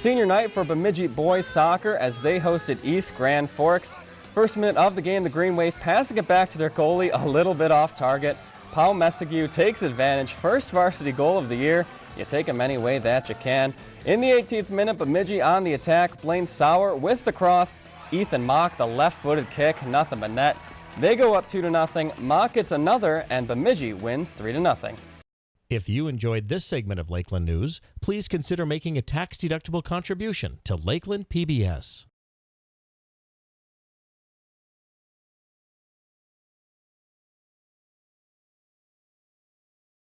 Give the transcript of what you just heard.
Senior night for Bemidji boys soccer as they hosted East Grand Forks. First minute of the game, the Green Wave passing it back to their goalie a little bit off target. Paul Messague takes advantage. First varsity goal of the year. You take them any way that you can. In the 18th minute, Bemidji on the attack. Blaine Sauer with the cross. Ethan Mock, the left-footed kick, nothing but net. They go up 2 to nothing. Mock gets another, and Bemidji wins 3 to nothing. If you enjoyed this segment of Lakeland News, please consider making a tax-deductible contribution to Lakeland PBS.